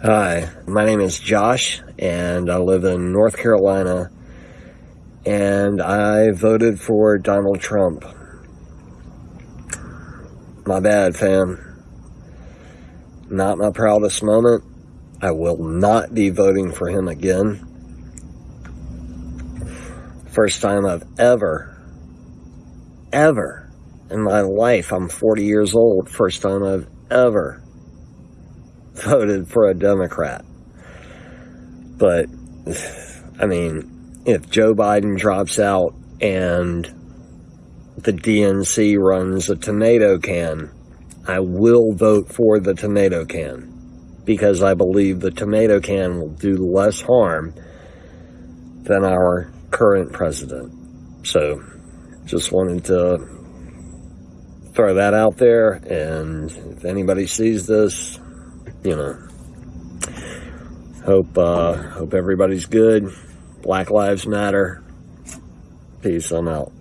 Hi, my name is Josh, and I live in North Carolina, and I voted for Donald Trump. My bad, fam. Not my proudest moment. I will not be voting for him again. First time I've ever, ever in my life, I'm 40 years old, first time I've ever voted for a Democrat. But, I mean, if Joe Biden drops out and the DNC runs a tomato can, I will vote for the tomato can because I believe the tomato can will do less harm than our current president. So, just wanted to throw that out there, and if anybody sees this, you know, hope uh, hope everybody's good. Black Lives Matter. Peace. I'm out.